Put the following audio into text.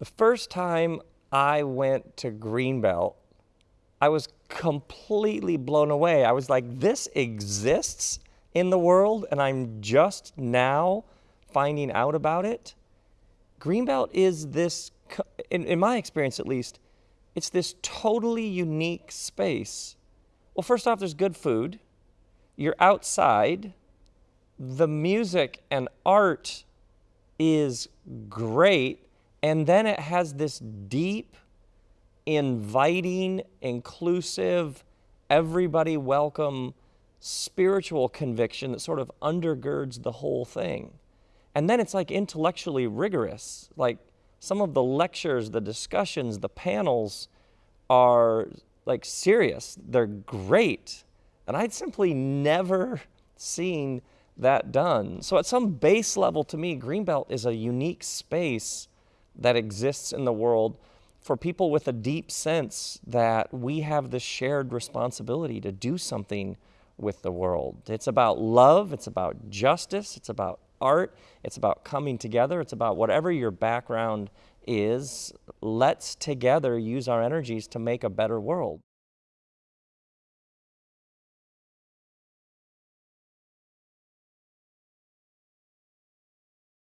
The first time I went to Greenbelt, I was completely blown away. I was like, this exists in the world, and I'm just now finding out about it. Greenbelt is this, in, in my experience at least, it's this totally unique space. Well, first off, there's good food. You're outside. The music and art is great and then it has this deep, inviting, inclusive, everybody welcome spiritual conviction that sort of undergirds the whole thing. And then it's like intellectually rigorous. Like some of the lectures, the discussions, the panels are like serious. They're great. And I'd simply never seen that done. So at some base level to me, Greenbelt is a unique space that exists in the world for people with a deep sense that we have this shared responsibility to do something with the world. It's about love, it's about justice, it's about art, it's about coming together, it's about whatever your background is. Let's together use our energies to make a better world.